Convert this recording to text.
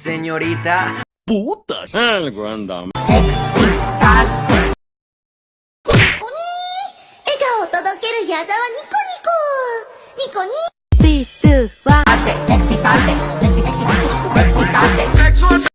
señorita. Puta. El grandam. 笑顔を届ける矢沢ニコニコニコニビルは Excitante, excitante